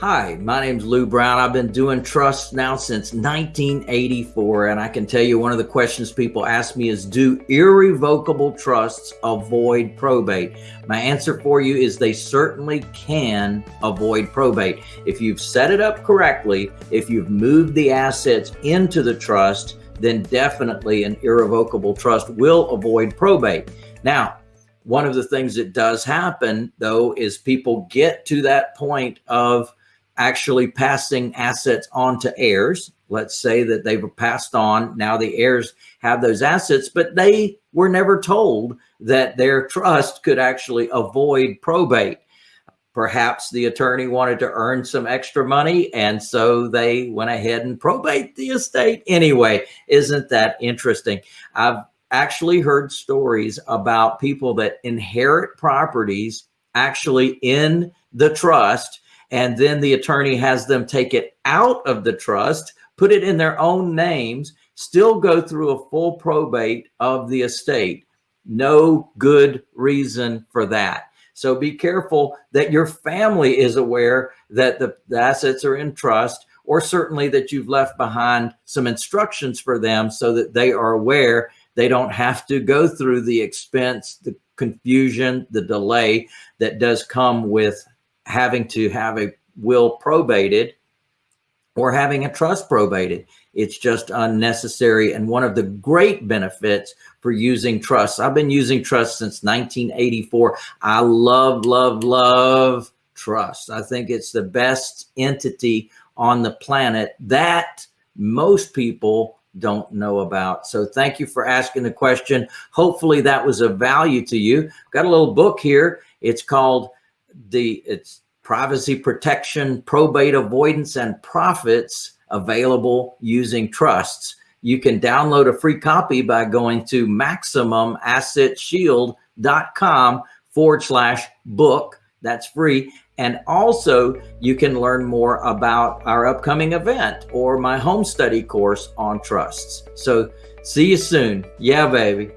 Hi, my name's Lou Brown. I've been doing trusts now since 1984, and I can tell you one of the questions people ask me is Do irrevocable trusts avoid probate? My answer for you is they certainly can avoid probate. If you've set it up correctly, if you've moved the assets into the trust, then definitely an irrevocable trust will avoid probate. Now, one of the things that does happen though is people get to that point of actually passing assets on to heirs. Let's say that they were passed on. Now the heirs have those assets, but they were never told that their trust could actually avoid probate. Perhaps the attorney wanted to earn some extra money, and so they went ahead and probate the estate anyway. Isn't that interesting? I've actually heard stories about people that inherit properties actually in the trust and then the attorney has them take it out of the trust, put it in their own names, still go through a full probate of the estate. No good reason for that. So be careful that your family is aware that the, the assets are in trust or certainly that you've left behind some instructions for them so that they are aware they don't have to go through the expense, the confusion, the delay that does come with having to have a will probated or having a trust probated. It's just unnecessary. And one of the great benefits for using trusts, I've been using trusts since 1984. I love, love, love trust. I think it's the best entity on the planet that most people don't know about. So thank you for asking the question. Hopefully that was of value to you. Got a little book here. It's called the it's privacy protection, probate avoidance, and profits available using trusts. You can download a free copy by going to maximumassetshield.com forward slash book. That's free. And also you can learn more about our upcoming event or my home study course on trusts. So see you soon. Yeah, baby.